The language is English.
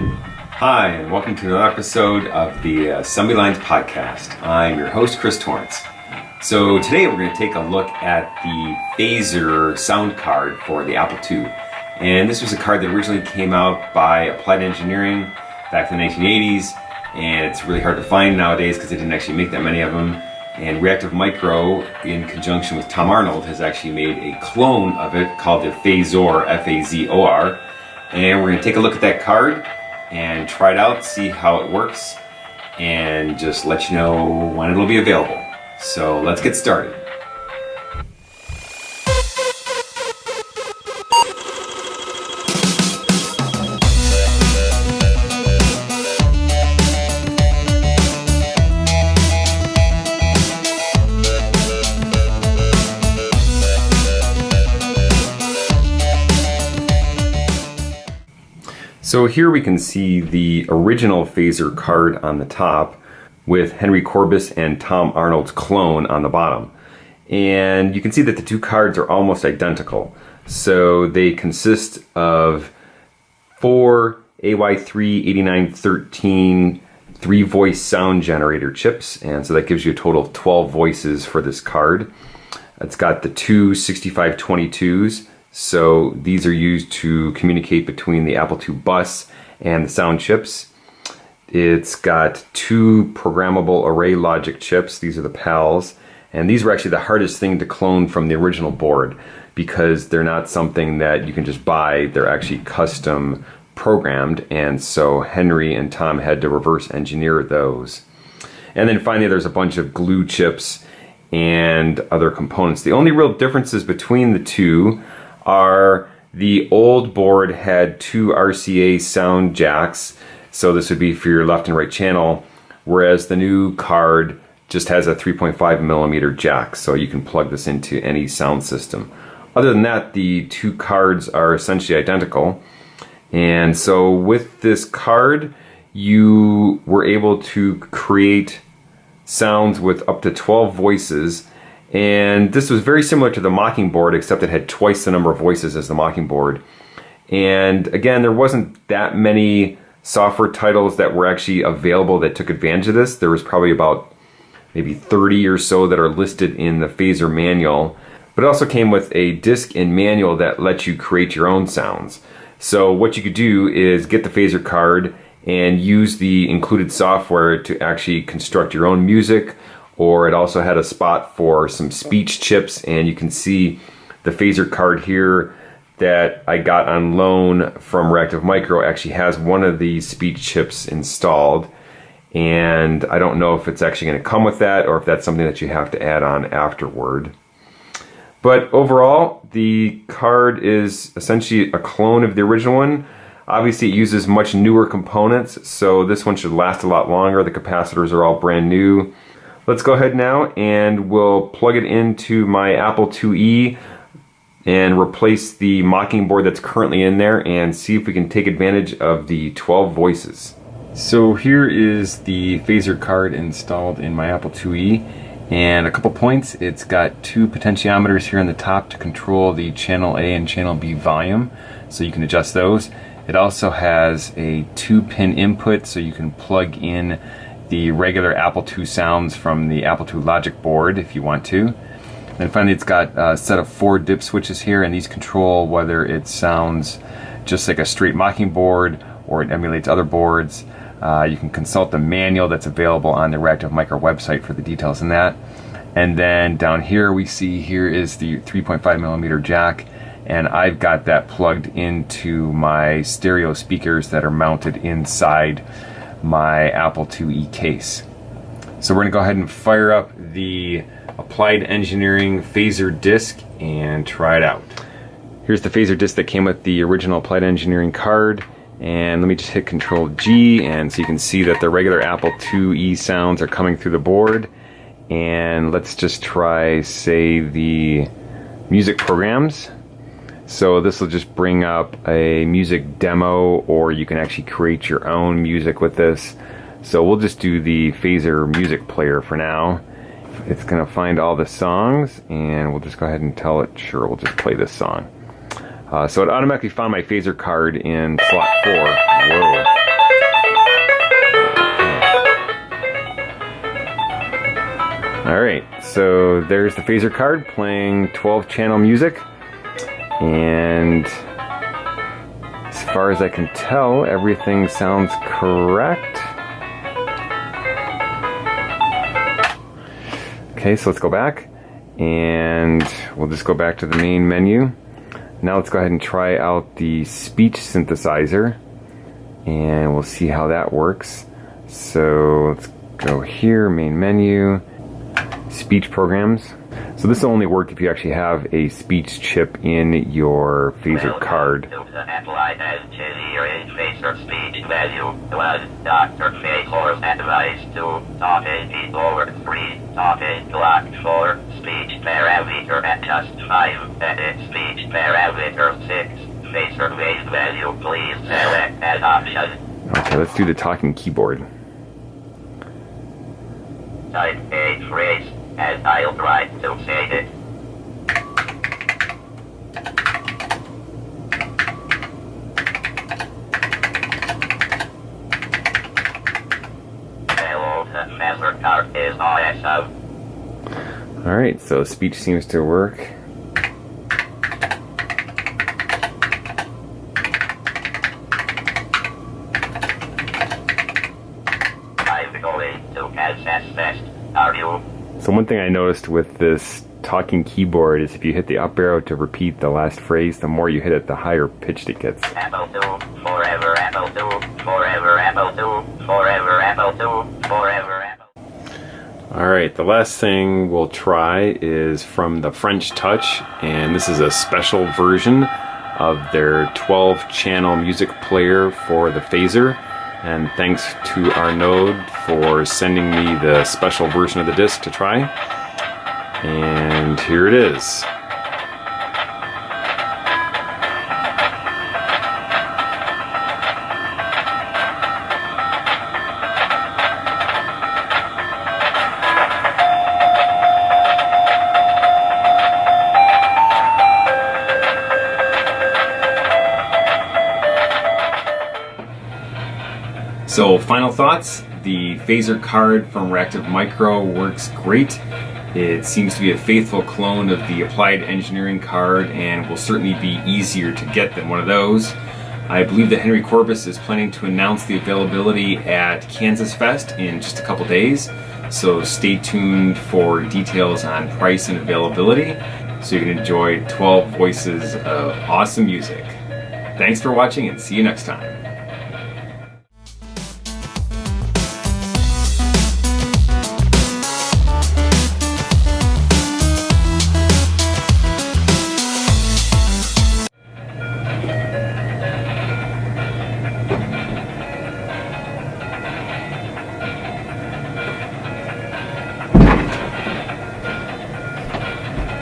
Hi, and welcome to another episode of the uh, Assembly Lines Podcast. I'm your host, Chris Torrence. So today we're going to take a look at the Phasor sound card for the Apple II. And this was a card that originally came out by Applied Engineering back in the 1980s, and it's really hard to find nowadays because they didn't actually make that many of them. And Reactive Micro, in conjunction with Tom Arnold, has actually made a clone of it called the Phazor, F-A-Z-O-R. And we're going to take a look at that card and try it out, see how it works, and just let you know when it'll be available. So let's get started. So here we can see the original Phasor card on the top with Henry Courbis and Tom Arnold's clone on the bottom. And you can see that the two cards are almost identical. So they consist of four AY3-8913 three voice sound generator chips. And so that gives you a total of 12 voices for this card. It's got the two 6522s so these are used to communicate between the Apple II bus and the sound chips. It's got two programmable array logic chips. These are the PALs. And these were actually the hardest thing to clone from the original board because they're not something that you can just buy. They're actually custom programmed. And so Henry and Tom had to reverse engineer those. And then finally, there's a bunch of glue chips and other components. The only real differences between the two are the old board had two RCA sound jacks, so this would be for your left and right channel, whereas the new card just has a 3.5 millimeter jack, so you can plug this into any sound system. Other than that, the two cards are essentially identical. And so with this card, you were able to create sounds with up to 12 voices and this was very similar to the Mockingboard, except it had twice the number of voices as the Mockingboard. And again, there wasn't that many software titles that were actually available that took advantage of this. There was probably about maybe 30 or so that are listed in the Phasor manual. But it also came with a disc and manual that lets you create your own sounds. So what you could do is get the Phasor card and use the included software to actually construct your own music or it also had a spot for some speech chips and you can see the phaser card here that I got on loan from Reactive Micro actually has one of these speech chips installed and I don't know if it's actually going to come with that or if that's something that you have to add on afterward. But overall, the card is essentially a clone of the original one. Obviously, it uses much newer components, so this one should last a lot longer. The capacitors are all brand new. Let's go ahead now and we'll plug it into my Apple IIe and replace the Mockingboard that's currently in there and see if we can take advantage of the 12 voices. So here is the phaser card installed in my Apple IIe and a couple points. It's got two potentiometers here on the top to control the channel A and channel B volume so you can adjust those. It also has a two pin input so you can plug in the regular Apple II sounds from the Apple II Logic board if you want to. And finally it's got a set of four dip switches here and these control whether it sounds just like a straight Mockingboard or it emulates other boards. Uh, you can consult the manual that's available on the Reactive Micro website for the details in that. And then down here we see here is the 3.5 millimeter jack and I've got that plugged into my stereo speakers that are mounted inside my Apple IIe case. So we're to go ahead and fire up the Applied Engineering Phasor disc and try it out. Here's the Phasor disc that came with the original Applied Engineering card. And let me just hit Control G and so you can see that the regular Apple IIe sounds are coming through the board. And let's just try, say, the music programs. So this will just bring up a music demo or you can actually create your own music with this. So we'll just do the Phasor music player for now. It's gonna find all the songs and we'll just go ahead and tell it, sure, we'll just play this song. Uh, so it automatically found my phaser card in slot four. Whoa. All right, so there's the phaser card playing 12 channel music. And as far as I can tell, everything sounds correct. Okay, so let's go back and we'll just go back to the main menu. Now let's go ahead and try out the speech synthesizer and we'll see how that works. So let's go here, main menu, speech programs. So this will only work if you actually have a speech chip in your phaser card. Uh, uh, speech value Dr. Phasor's advice to topic over 3 topic block 4 speech parameter at 5 edit speech parameter 6 Phasor base value please select as option. Okay, let's do the talking keyboard. Type a phrase and I'll try to say it. Hello, the card is awesome. Alright, so speech seems to work. I'm going to Kansas Fest. Are you? So one thing I noticed with this talking keyboard is if you hit the up arrow to repeat the last phrase, the more you hit it, the higher pitched it gets. Apple forever Apple forever Apple II, forever Apple II, forever Apple. Alright, the last thing we'll try is from the French Touch, and this is a special version of their 12 channel music player for the phaser and thanks to Arnaud for sending me the special version of the disc to try. And here it is. So final thoughts, the phaser card from Reactive Micro works great. It seems to be a faithful clone of the Applied Engineering card and will certainly be easier to get than one of those. I believe that Henry Courbis is planning to announce the availability at Kansas Fest in just a couple days, so stay tuned for details on price and availability so you can enjoy 12 voices of awesome music. Thanks for watching and see you next time.